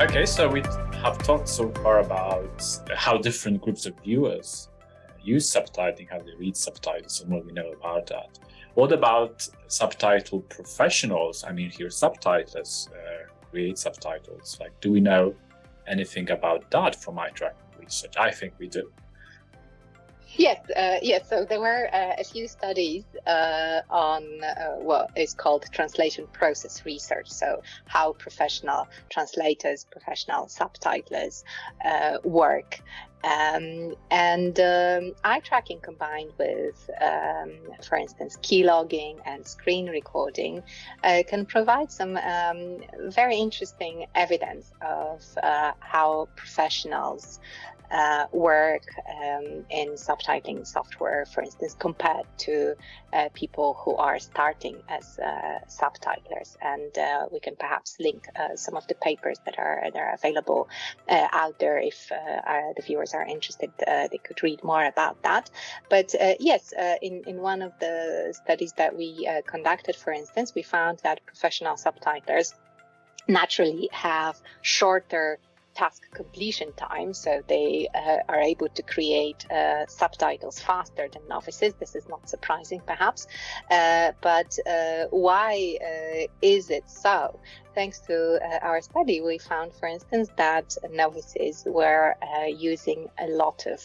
Okay, so we have talked so far about how different groups of viewers uh, use subtitling, how they read subtitles, and what we know about that. What about subtitle professionals? I mean, here subtitles uh, create subtitles. Like, do we know anything about that from eye tracking research? I think we do. Yes, uh, yes. So there were uh, a few studies uh, on uh, what is called translation process research. So how professional translators, professional subtitlers uh, work. Um, and um, eye tracking combined with, um, for instance, keylogging and screen recording uh, can provide some um, very interesting evidence of how professionals uh, work um, in subtitling software, for instance, compared to uh, people who are starting as uh, subtitlers. And uh, we can perhaps link uh, some of the papers that are that are available uh, out there if the viewers are interested. Uh, they could read more about that. But uh, yes, uh, in in one of the studies that we conducted, for instance, we found that professional subtitlers naturally have shorter task completion time, so they uh, are able to create uh, subtitles faster than novices. This is not surprising, perhaps, uh, but uh, why uh, is it so? Thanks to uh, our study, we found, for instance, that novices were using a lot of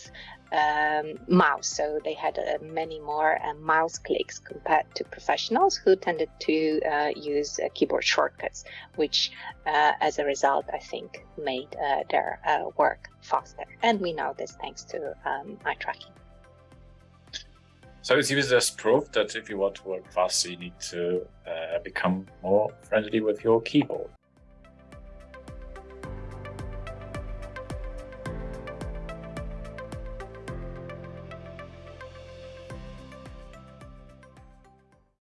um, mouse. So they had uh, many more uh, mouse clicks compared to professionals who tended to uh, use uh, keyboard shortcuts, which uh, as a result, I think, made uh, their work faster. And we know this thanks to um, eye tracking. So it's used as proof that if you want to work faster, you need to become more friendly with your keyboard.